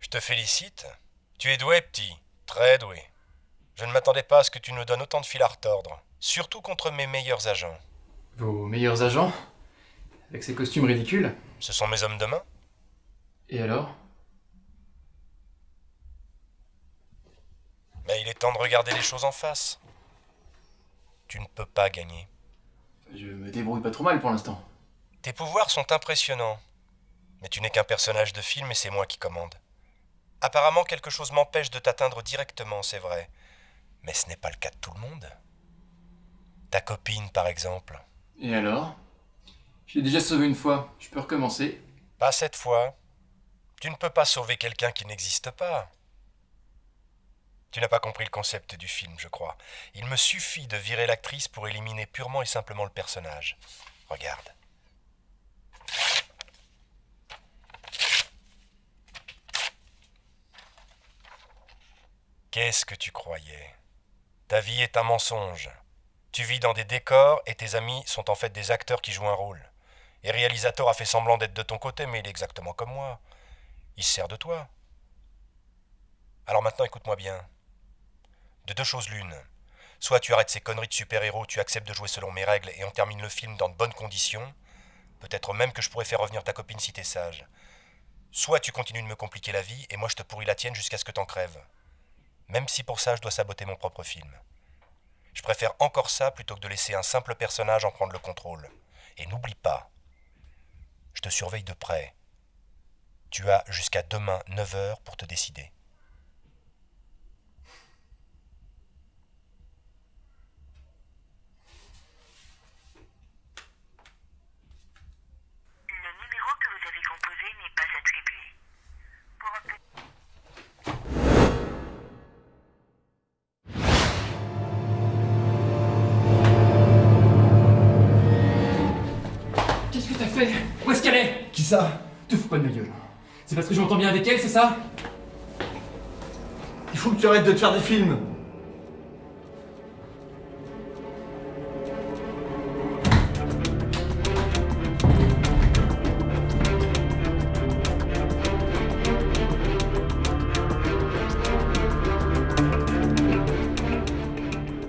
Je te félicite. Tu es doué, petit. Très doué. Je ne m'attendais pas à ce que tu nous donnes autant de fil à retordre. Surtout contre mes meilleurs agents. Vos meilleurs agents? Avec ces costumes ridicules? Ce sont mes hommes de main. Et alors? Mais il est temps de regarder les choses en face. Tu ne peux pas gagner. Je me débrouille pas trop mal pour l'instant. Tes pouvoirs sont impressionnants. Mais tu n'es qu'un personnage de film et c'est moi qui commande. Apparemment, quelque chose m'empêche de t'atteindre directement, c'est vrai. Mais ce n'est pas le cas de tout le monde. Ta copine, par exemple. Et alors? Je l'ai déjà sauvé une fois, je peux recommencer? Pas cette fois. Tu ne peux pas sauver quelqu'un qui n'existe pas. Tu n'as pas compris le concept du film, je crois. Il me suffit de virer l'actrice pour éliminer purement et simplement le personnage. Regarde. Qu'est-ce que tu croyais? Ta vie est un mensonge. Tu vis dans des décors et tes amis sont en fait des acteurs qui jouent un rôle. Et réalisateur a fait semblant d'être de ton côté, mais il est exactement comme moi. Il se sert de toi. Alors maintenant écoute-moi bien. De deux choses l'une. Soit tu arrêtes ces conneries de super-héros, tu acceptes de jouer selon mes règles et on termine le film dans de bonnes conditions. Peut-être même que je pourrais faire revenir ta copine si t'es sage. Soit tu continues de me compliquer la vie et moi je te pourris la tienne jusqu'à ce que t'en crèves. Même si pour ça je dois saboter mon propre film. Je préfère encore ça plutôt que de laisser un simple personnage en prendre le contrôle. Et n'oublie pas, je te surveille de près. Tu as jusqu'à demain 9h pour te décider. Fait Où est-ce qu'elle est? Qui ça? Te fous pas de ma gueule. C'est parce que je m'entends bien avec elle, c'est ça? Il faut que tu arrêtes de te faire des films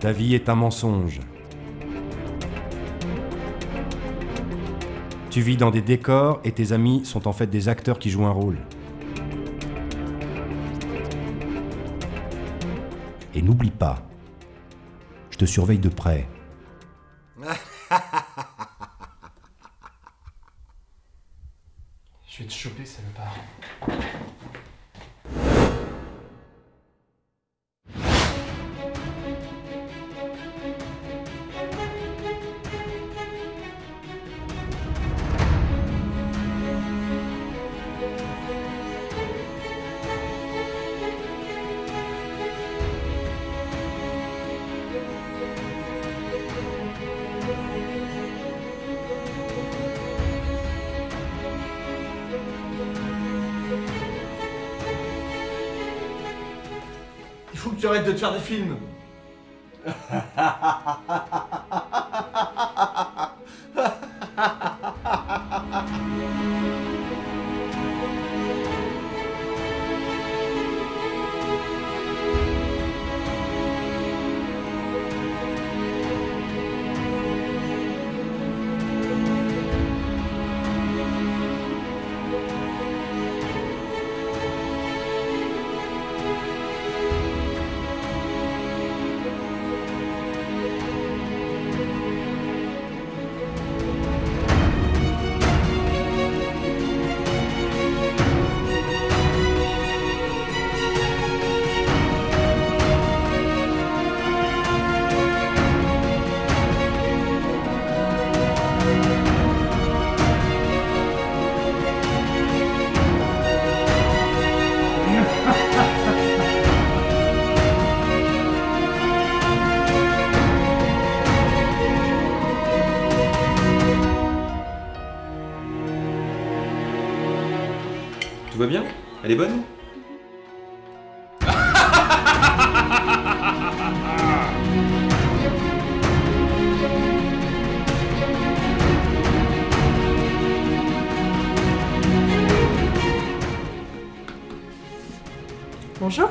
Ta vie est un mensonge. Tu vis dans des décors et tes amis sont en fait des acteurs qui jouent un rôle. Et n'oublie pas, je te surveille de près. Il faut que tu arrêtes de te faire des films Tout va bien Elle est bonne Bonjour.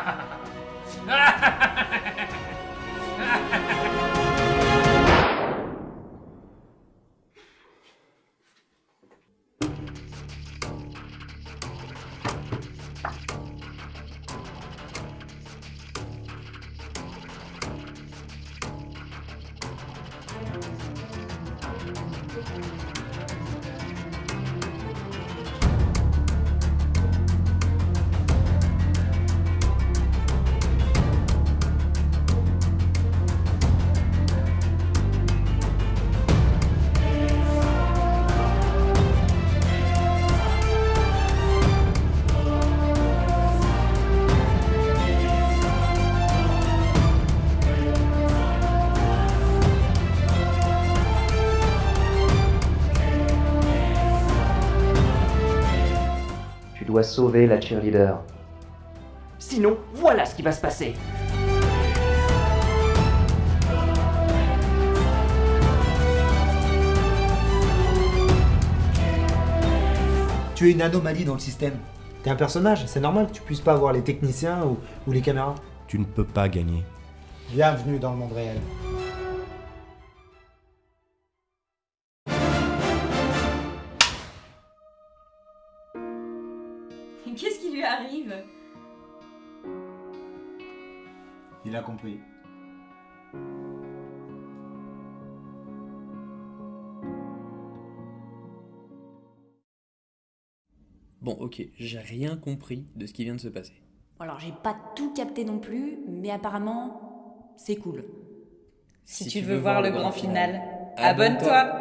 dois sauver la cheerleader. Sinon, voilà ce qui va se passer. Tu es une anomalie dans le système. T'es un personnage, c'est normal que tu puisses pas avoir les techniciens ou, ou les caméras. Tu ne peux pas gagner. Bienvenue dans le monde réel. Qu'est-ce qui lui arrive Il a compris. Bon, ok, j'ai rien compris de ce qui vient de se passer. Alors j'ai pas tout capté non plus, mais apparemment c'est cool. Si, tu veux voir le grand final, abonne-toi